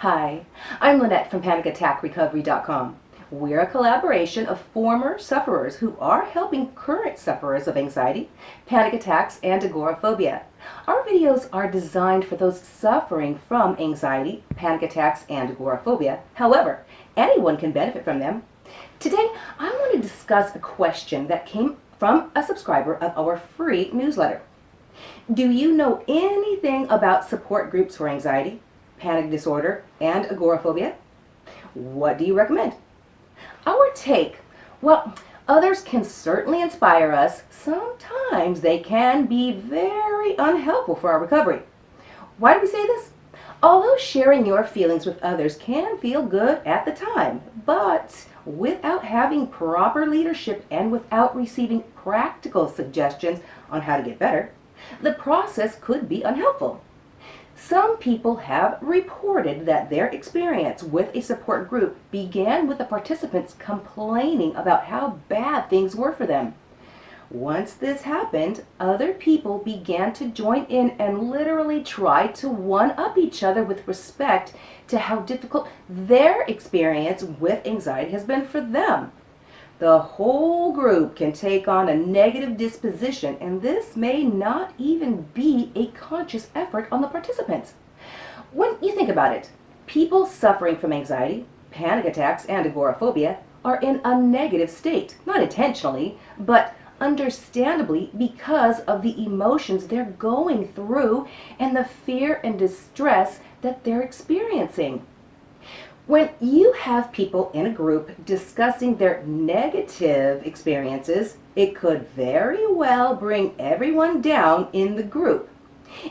Hi, I'm Lynette from PanicAttackRecovery.com. We're a collaboration of former sufferers who are helping current sufferers of anxiety, panic attacks, and agoraphobia. Our videos are designed for those suffering from anxiety, panic attacks, and agoraphobia. However, anyone can benefit from them. Today, I want to discuss a question that came from a subscriber of our free newsletter. Do you know anything about support groups for anxiety, panic disorder, and agoraphobia? What do you recommend? Our take, well, others can certainly inspire us. Sometimes they can be very unhelpful for our recovery. Why do we say this? Although sharing your feelings with others can feel good at the time, but without having proper leadership and without receiving practical suggestions on how to get better, the process could be unhelpful. Some people have reported that their experience with a support group began with the participants complaining about how bad things were for them. Once this happened, other people began to join in and literally try to one-up each other with respect to how difficult their experience with anxiety has been for them. The whole group can take on a negative disposition, and this may not even be a conscious effort on the participants. When you think about it, people suffering from anxiety, panic attacks, and agoraphobia are in a negative state, not intentionally, but understandably because of the emotions they're going through and the fear and distress that they're experiencing. When you have people in a group discussing their negative experiences, it could very well bring everyone down in the group.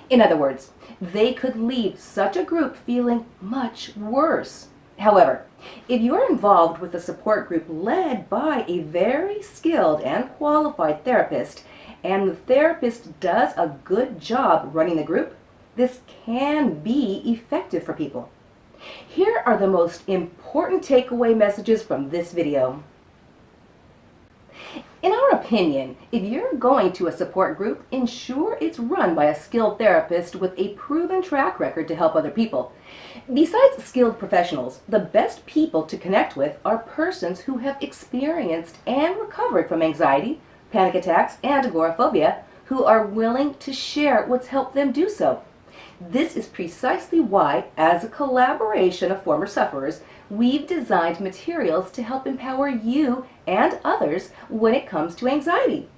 In other words, they could leave such a group feeling much worse. However, if you're involved with a support group led by a very skilled and qualified therapist, and the therapist does a good job running the group, this can be effective for people. Here are the most important takeaway messages from this video. In our opinion, if you're going to a support group, ensure it's run by a skilled therapist with a proven track record to help other people. Besides skilled professionals, the best people to connect with are persons who have experienced and recovered from anxiety, panic attacks, and agoraphobia, who are willing to share what's helped them do so. This is precisely why, as a collaboration of former sufferers, we've designed materials to help empower you and others when it comes to anxiety.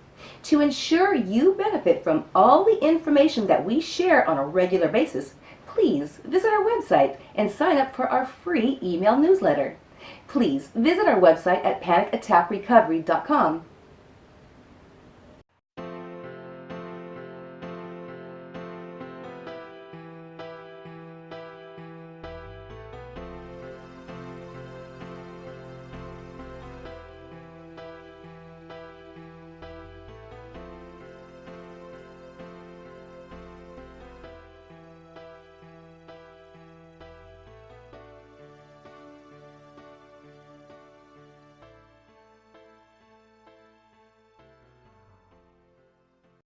To ensure you benefit from all the information that we share on a regular basis, please visit our website and sign up for our free email newsletter. Please visit our website at panicattackrecovery.com